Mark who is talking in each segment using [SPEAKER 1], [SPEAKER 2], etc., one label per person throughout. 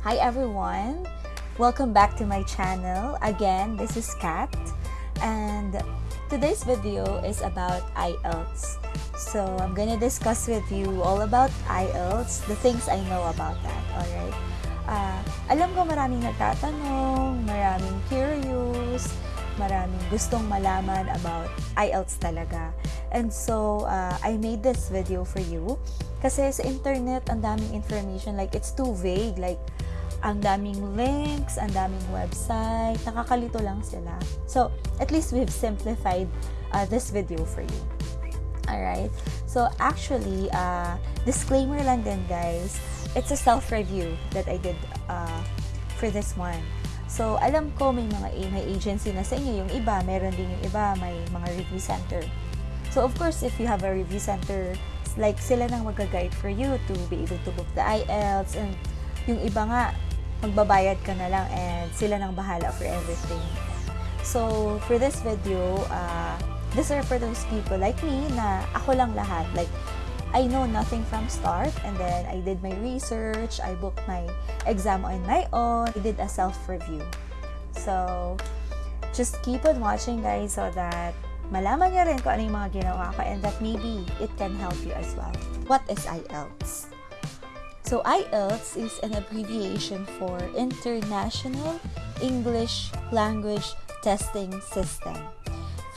[SPEAKER 1] Hi everyone! Welcome back to my channel. Again, this is Kat and today's video is about IELTS. So, I'm gonna discuss with you all about IELTS, the things I know about that, alright? Uh, alam ko maraming nagtatanong, maraming curious, maraming gustong malaman about IELTS talaga. And so, uh, I made this video for you kasi sa internet, ang daming information, like it's too vague, like ang daming links, ang daming website, nakakalito lang sila. So, at least we've simplified uh, this video for you. Alright? So, actually, uh, disclaimer lang din guys, it's a self-review that I did uh, for this one. So, alam ko may mga may agency na sa inyo, yung iba, meron din yung iba, may mga review center. So, of course, if you have a review center, like sila nang mag-guide for you to be able to book the IELTS and yung iba nga, magbabayad ka na lang and sila nang bahala for everything. So, for this video, uh, these are for those people like me na ako lang lahat. Like, I know nothing from start and then I did my research, I booked my exam on my own, I did a self-review. So, just keep on watching guys so that malaman nyo rin kung ano yung mga ginawa ko and that maybe it can help you as well. What is IELTS? So IELTS is an abbreviation for International English Language Testing System.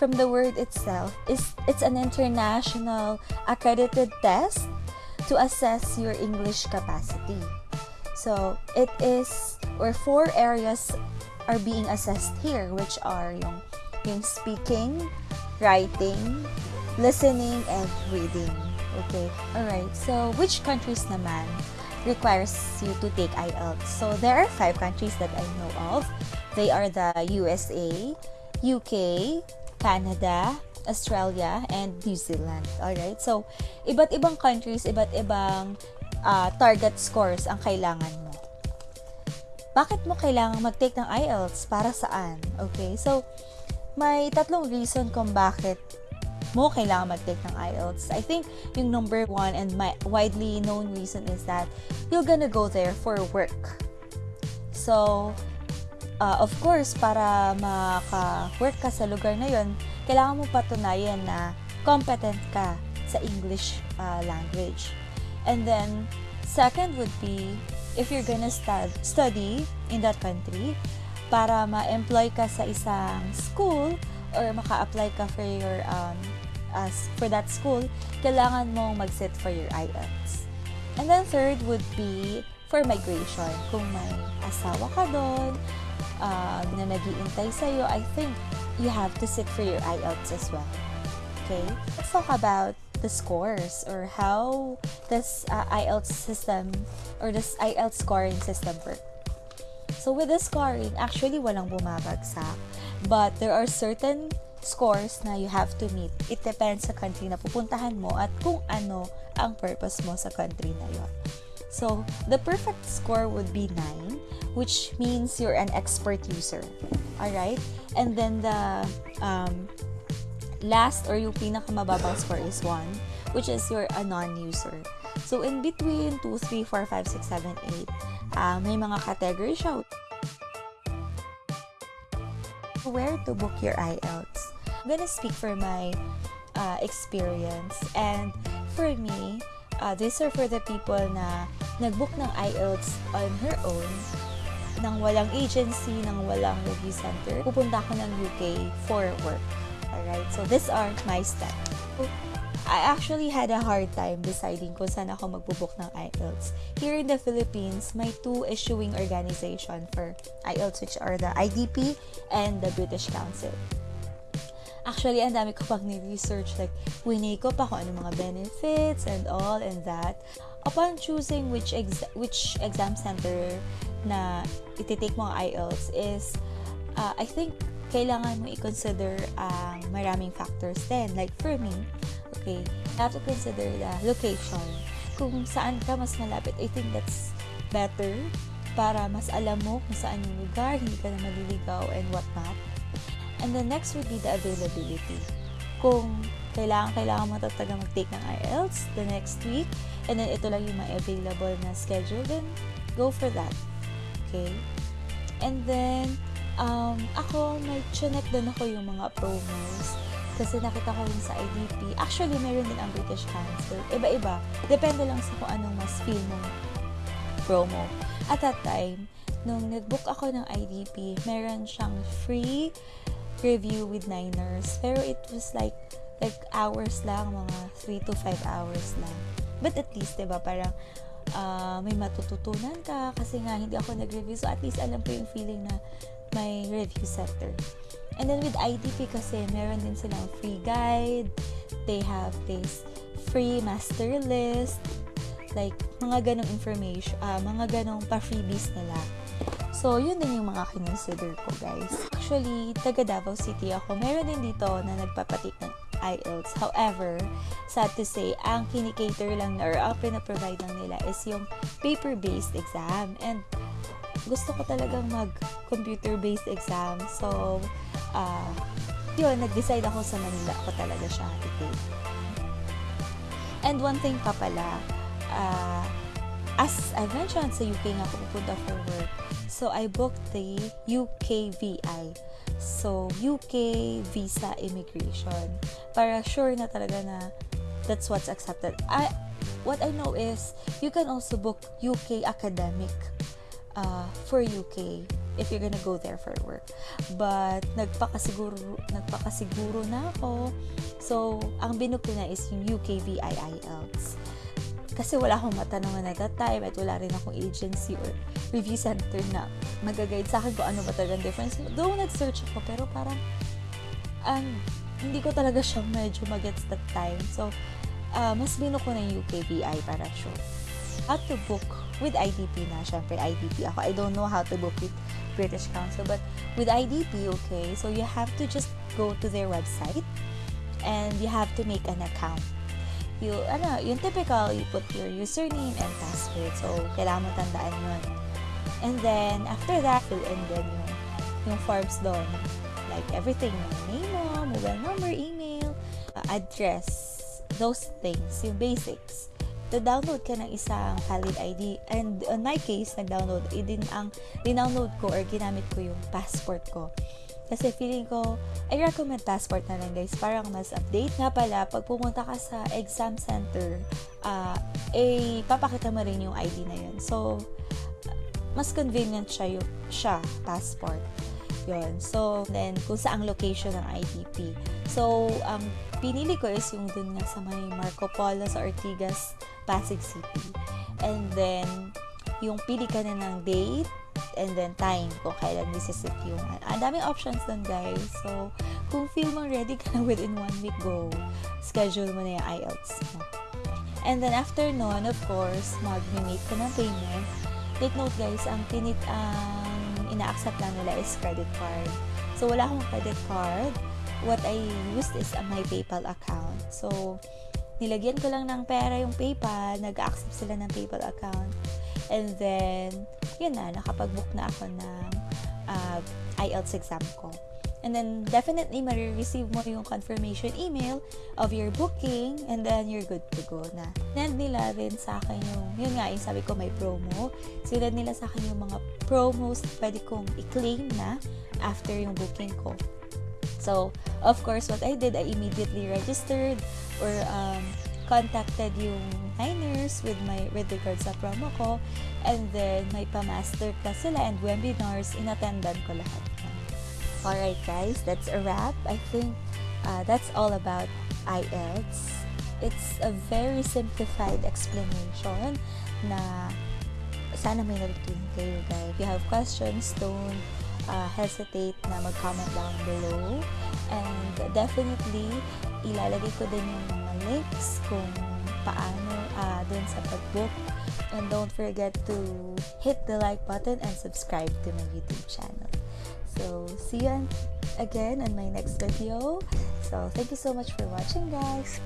[SPEAKER 1] From the word itself, is it's an international accredited test to assess your English capacity. So it is or four areas are being assessed here which are yung, yung speaking, writing, listening, and reading. Okay, alright. So which countries naman requires you to take IELTS. So there are five countries that I know of. They are the USA, UK, Canada, Australia, and New Zealand. Alright? So, iba't ibang countries, iba't ibang uh, target scores ang kailangan mo. Bakit mo kailangan mag-take ng IELTS? Para saan? Okay? So, may tatlong reason kung bakit mo kailangan mag-take ng IELTS. I think yung number one and my widely known reason is that you're gonna go there for work. So, uh, of course, para maka-work ka sa lugar na yon, kailangan mo patunayan na competent ka sa English uh, language. And then, second would be, if you're gonna stud study in that country, para ma-employ ka sa isang school or maka-apply ka for your um, as for that school, kailangan mong mag-sit for your IELTS. And then third would be for migration. Kung may asawa ka doon, uh, na nag-iintay sa'yo, I think you have to sit for your IELTS as well. Okay? Let's talk about the scores or how this uh, IELTS system or this IELTS scoring system works. So with the scoring, actually walang bumabagsak. But there are certain scores na you have to meet. It depends sa country na pupuntahan mo at kung ano ang purpose mo sa country na yon. So, the perfect score would be 9, which means you're an expert user. Alright? And then the um, last or yung pinakamababang score is 1, which is you're a non-user. So, in between 2, 3, 4, 5, 6, 7, 8, uh, may mga category siya. Where to book your IELTS? Gonna speak for my uh, experience. And for me, uh, these are for the people na nag-book ng IELTS on her own, nang walang agency, nang walang review center. Pupunta ako ng UK for work. Alright? So, these are my steps. I actually had a hard time deciding kung saan ako magbubook ng IELTS. Here in the Philippines, may two issuing organization for IELTS which are the IDP and the British Council. Actually, ang dami ko pang ni-research. Like, winay ko pa kung ano mga benefits and all and that. Upon choosing which ex which exam center na ititake mo ang IELTS is, uh, I think, kailangan mo i-consider ang uh, maraming factors din. Like, for me, okay, you have to consider the location. Kung saan ka mas malapit, I think that's better para mas alam mo kung saan yung lugar, hindi ka na maliligaw and whatnot. And the next would be the availability. Kung kailangan, kailangan mo talaga mag-take ng IELTS the next week, and then ito lang yung may available na schedule, then go for that. UK. And then, um, ako, may chinek din ako yung mga promos. Kasi nakita ko rin sa IDP. Actually, meron din ang British Council. Iba-iba. Depende lang sa kung anong mas feel mong promo. At that time, nung nag-book ako ng IDP, meron siyang free review with Niners. Pero it was like, like hours lang, mga 3 to 5 hours lang. But at least, diba, parang uh, may matututunan ka kasi nga hindi ako nag-review. So, at least alam ko yung feeling na may review center. And then with IDP kasi, meron din silang free guide. They have this free master list. Like, mga ganong information, uh, mga ganong pa-freebies nila. So, yun din yung mga kinonsider ko, guys. Actually, taga Davao City ako. Meron din dito na nagpapatik ng IELTS. However, sad to say, ang kinikater lang or ang pinaprovide lang nila is yung paper-based exam. And gusto ko talagang mag-computer-based exam. So, uh, yun, nag-decide ako sa Manila ako talaga siya i-take. And one thing pa pala, uh, as I mentioned, sa UK nga ako pupunta for work. So, I booked the UKVI. So, UK Visa Immigration. Para sure na talaga na that's what's accepted. I, what I know is, you can also book UK Academic uh, for UK if you're gonna go there for work. But, nagpakasiguro, nagpakasiguro na ako. So, ang binook ko is yung UKVI IELTS. Kasi wala akong matanungan at that time at wala rin akong agency or review center na mag-guide sa akin kung ano ba talagang difference. Though nag-search ako, pero parang um, hindi ko talaga siya medyo magets that time. So, uh, mas binook ko na yung UKVI para sure. How to book with IDP na, syempre IDP ako. I don't know how to book with British Council, but with IDP, okay, so you have to just go to their website and you have to make an account. You, ano, yung typical, you put your username and password. So, kailangan mo tandaan yun. And then, after that, fill in din yung, yung forms doon. Like, everything. Yung name mo, mobile number, email, uh, address, those things, yung basics to-download ka ng isang valid ID. And on my case, nag-download, eh, din ang dinownload ko or ginamit ko yung passport ko. Kasi feeling ko, I recommend passport na lang guys, parang mas update. Nga pala, pag pumunta ka sa exam center, uh, eh, papakita mo rin yung ID na yun. So, mas convenient siya, yung, siya passport. Yun. So, then, kung saang location ng IDP. So, ang um, pinili ko is yung dun nga sa may Marco Polo sa Ortigas, Pasig City. And then, yung pili ka na ng date and then time kung kailan nisisit yung ang daming options dun guys. So kung feel mo ready ka na within one week go. Schedule mo na yung IELTS mo. And then after nun of course mag-make ka ng payment. Take note guys ang pinit ang ina-accept lang nila is credit card. So wala akong credit card. What I used is uh, my PayPal account. So, nilagyan ko lang ng pera yung PayPal, nag-accept sila ng PayPal account. And then, yun na, nakapag-book na ako ng uh, IELTS exam ko. And then, definitely, marireceive mo yung confirmation email of your booking and then you're good to go na. Send nila rin sa akin yung, yun nga, yung sabi ko may promo. Sila nila sa akin yung mga promos na pwede kong i-claim na after yung booking ko. So, of course, what I did, I immediately registered or um, contacted yung Niners with my with regards sa promo ko and then may pa-master class sila and webinars inattendan ko lahat. Alright guys, that's a wrap. I think uh, that's all about IELTS. It's a very simplified explanation na sana may kayo guys. If you have questions, don't uh, hesitate na mag-comment down below. And definitely, ilalagay ko din yung links kung paano uh, dun sa pag-book. And don't forget to hit the like button and subscribe to my YouTube channel. So, see you again on my next video. So, thank you so much for watching, guys.